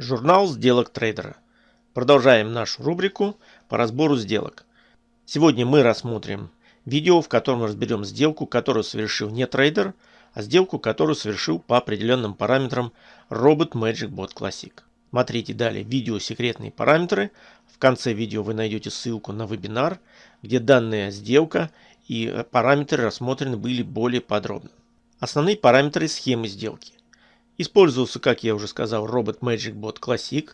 Журнал сделок трейдера. Продолжаем нашу рубрику по разбору сделок. Сегодня мы рассмотрим видео, в котором разберем сделку, которую совершил не трейдер, а сделку, которую совершил по определенным параметрам робот Magic Bot Classic. Смотрите далее видео секретные параметры. В конце видео вы найдете ссылку на вебинар, где данная сделка и параметры рассмотрены были более подробно. Основные параметры схемы сделки. Использовался, как я уже сказал, робот Magic Bot Classic.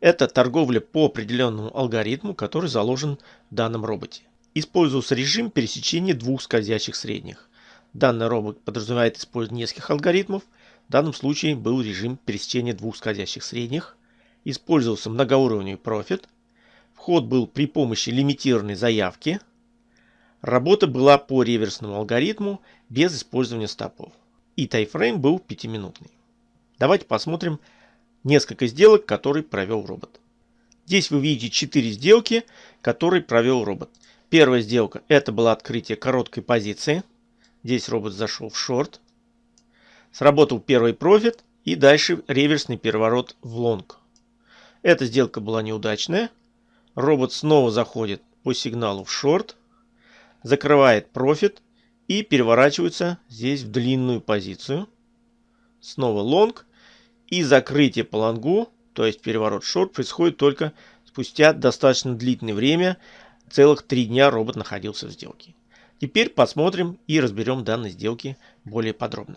Это торговля по определенному алгоритму, который заложен в данном роботе. Использовался режим пересечения двух скользящих средних. Данный робот подразумевает использование нескольких алгоритмов. В данном случае был режим пересечения двух скользящих средних. Использовался многоуровневый профит. Вход был при помощи лимитированной заявки. Работа была по реверсному алгоритму без использования стопов и таймфрейм был 5-минутный. Давайте посмотрим несколько сделок, которые провел робот. Здесь вы видите 4 сделки, которые провел робот. Первая сделка это было открытие короткой позиции. Здесь робот зашел в шорт. Сработал первый профит и дальше реверсный переворот в лонг. Эта сделка была неудачная. Робот снова заходит по сигналу в шорт. Закрывает профит и переворачиваются здесь в длинную позицию. Снова лонг. И закрытие по лонгу, то есть переворот шорт, происходит только спустя достаточно длительное время. Целых три дня робот находился в сделке. Теперь посмотрим и разберем данные сделки более подробно.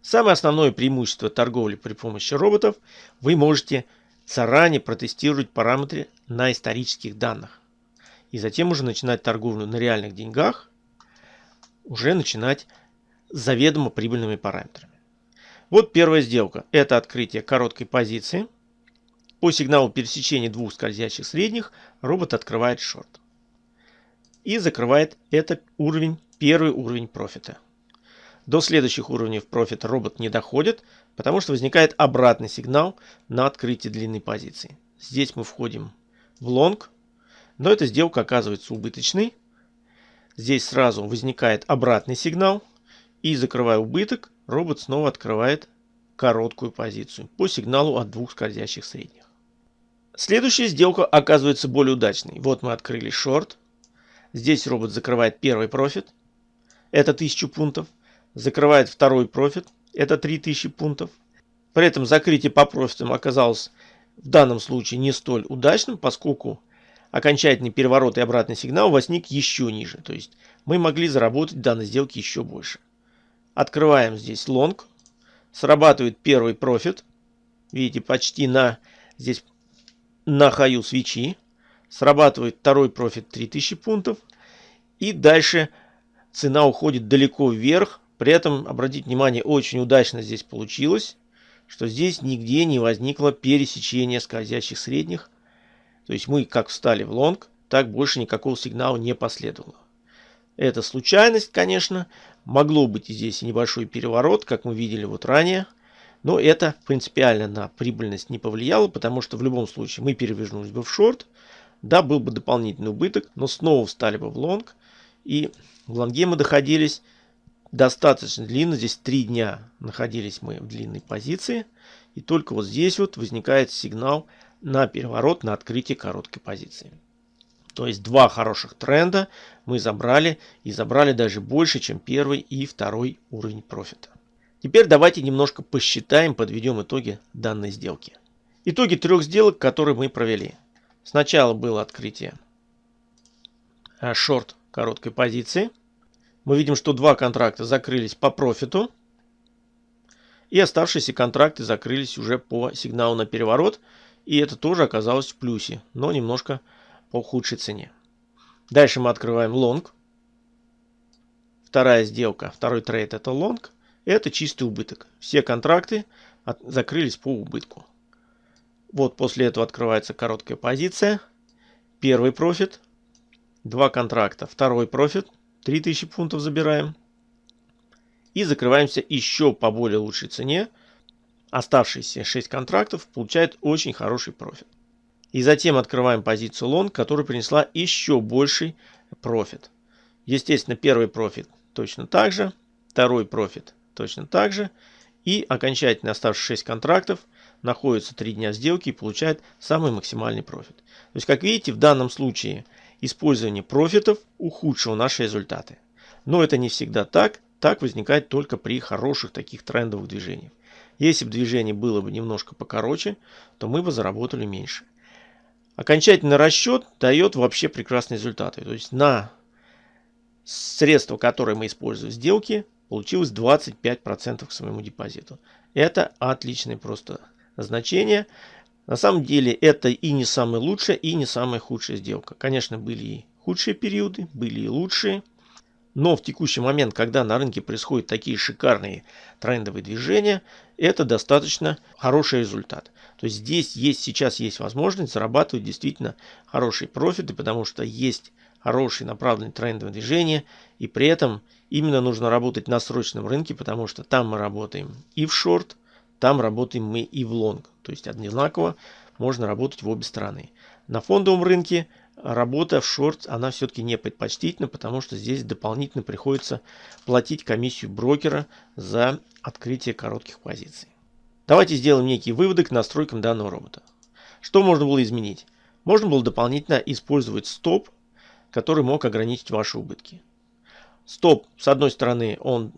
Самое основное преимущество торговли при помощи роботов вы можете заранее протестировать параметры на исторических данных. И затем уже начинать торговлю на реальных деньгах уже начинать с заведомо прибыльными параметрами. Вот первая сделка. Это открытие короткой позиции. По сигналу пересечения двух скользящих средних робот открывает шорт. И закрывает этот уровень, первый уровень профита. До следующих уровней профита робот не доходит, потому что возникает обратный сигнал на открытие длинной позиции. Здесь мы входим в лонг, но эта сделка оказывается убыточной, Здесь сразу возникает обратный сигнал. И закрывая убыток, робот снова открывает короткую позицию по сигналу от двух скользящих средних. Следующая сделка оказывается более удачной. Вот мы открыли шорт. Здесь робот закрывает первый профит. Это 1000 пунктов. Закрывает второй профит. Это 3000 пунктов. При этом закрытие по профитам оказалось в данном случае не столь удачным, поскольку окончательный переворот и обратный сигнал возник еще ниже. То есть мы могли заработать в данной сделке еще больше. Открываем здесь лонг. Срабатывает первый профит. Видите, почти на здесь на хаю свечи. Срабатывает второй профит 3000 пунктов. И дальше цена уходит далеко вверх. При этом, обратите внимание, очень удачно здесь получилось, что здесь нигде не возникло пересечения скользящих средних то есть мы как встали в лонг, так больше никакого сигнала не последовало. Это случайность, конечно. Могло быть и здесь небольшой переворот, как мы видели вот ранее. Но это принципиально на прибыльность не повлияло, потому что в любом случае мы перевернулись бы в шорт. Да, был бы дополнительный убыток, но снова встали бы в лонг. И в лонге мы доходились достаточно длинно. Здесь три дня находились мы в длинной позиции. И только вот здесь вот возникает сигнал на переворот на открытие короткой позиции. То есть два хороших тренда мы забрали и забрали даже больше, чем первый и второй уровень профита. Теперь давайте немножко посчитаем, подведем итоги данной сделки. Итоги трех сделок, которые мы провели. Сначала было открытие э, шорт короткой позиции. Мы видим, что два контракта закрылись по профиту. И оставшиеся контракты закрылись уже по сигналу на переворот. И это тоже оказалось в плюсе, но немножко по худшей цене. Дальше мы открываем лонг. Вторая сделка, второй трейд это лонг. Это чистый убыток. Все контракты от, закрылись по убытку. Вот после этого открывается короткая позиция. Первый профит. Два контракта. Второй профит. 3000 пунктов забираем. И закрываемся еще по более лучшей цене оставшиеся 6 контрактов получают очень хороший профит. И затем открываем позицию лонг, которая принесла еще больший профит. Естественно, первый профит точно так же, второй профит точно так же. И окончательно оставшиеся 6 контрактов находится 3 дня сделки и получает самый максимальный профит. То есть, как видите, в данном случае использование профитов ухудшило наши результаты. Но это не всегда так. Так возникает только при хороших таких трендовых движениях. Если бы движение было бы немножко покороче, то мы бы заработали меньше. Окончательный расчет дает вообще прекрасные результаты. То есть на средства, которые мы используем в сделке, получилось 25% к своему депозиту. Это отличное просто значение. На самом деле это и не самая лучшая, и не самая худшая сделка. Конечно, были и худшие периоды, были и лучшие. Но в текущий момент, когда на рынке происходят такие шикарные трендовые движения, это достаточно хороший результат. То есть здесь есть, сейчас есть возможность зарабатывать действительно хорошие профиты, потому что есть хорошие направленные трендовые движения. И при этом именно нужно работать на срочном рынке, потому что там мы работаем и в шорт, там работаем мы и в лонг. То есть одинаково можно работать в обе стороны. На фондовом рынке работа в шорт, она все-таки не предпочтительна, потому что здесь дополнительно приходится платить комиссию брокера за открытие коротких позиций. Давайте сделаем некие выводы к настройкам данного робота. Что можно было изменить? Можно было дополнительно использовать стоп, который мог ограничить ваши убытки. Стоп, с одной стороны, он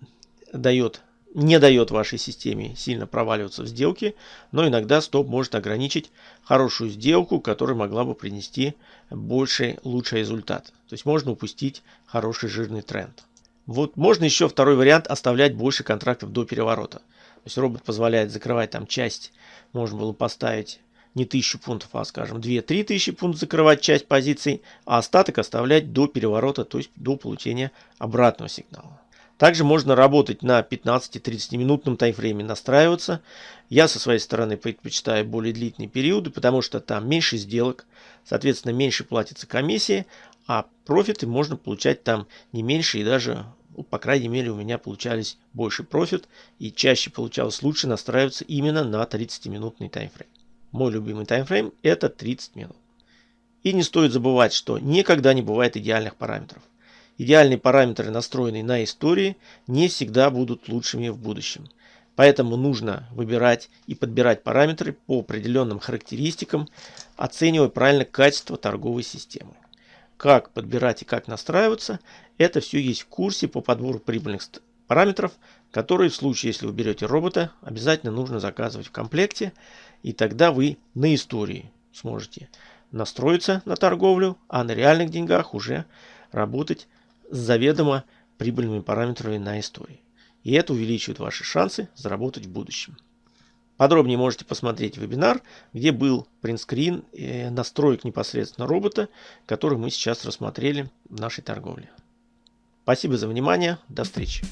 дает не дает вашей системе сильно проваливаться в сделке, но иногда стоп может ограничить хорошую сделку, которая могла бы принести больший, лучший результат. То есть можно упустить хороший жирный тренд. Вот можно еще второй вариант оставлять больше контрактов до переворота. То есть робот позволяет закрывать там часть, можно было поставить не 1000 пунктов, а скажем 2-3 тысячи пунктов закрывать часть позиций, а остаток оставлять до переворота, то есть до получения обратного сигнала. Также можно работать на 15-30 минутном таймфрейме, настраиваться. Я со своей стороны предпочитаю более длительные периоды, потому что там меньше сделок, соответственно меньше платится комиссия, а профиты можно получать там не меньше и даже, ну, по крайней мере, у меня получались больше профит и чаще получалось лучше настраиваться именно на 30-минутный таймфрейм. Мой любимый таймфрейм это 30 минут. И не стоит забывать, что никогда не бывает идеальных параметров. Идеальные параметры, настроенные на истории, не всегда будут лучшими в будущем. Поэтому нужно выбирать и подбирать параметры по определенным характеристикам, оценивая правильно качество торговой системы. Как подбирать и как настраиваться, это все есть в курсе по подбору прибыльных параметров, которые в случае, если вы берете робота, обязательно нужно заказывать в комплекте, и тогда вы на истории сможете настроиться на торговлю, а на реальных деньгах уже работать с заведомо прибыльными параметрами на истории. И это увеличивает ваши шансы заработать в будущем. Подробнее можете посмотреть вебинар, где был принтскрин э, настроек непосредственно робота, который мы сейчас рассмотрели в нашей торговле. Спасибо за внимание. До встречи.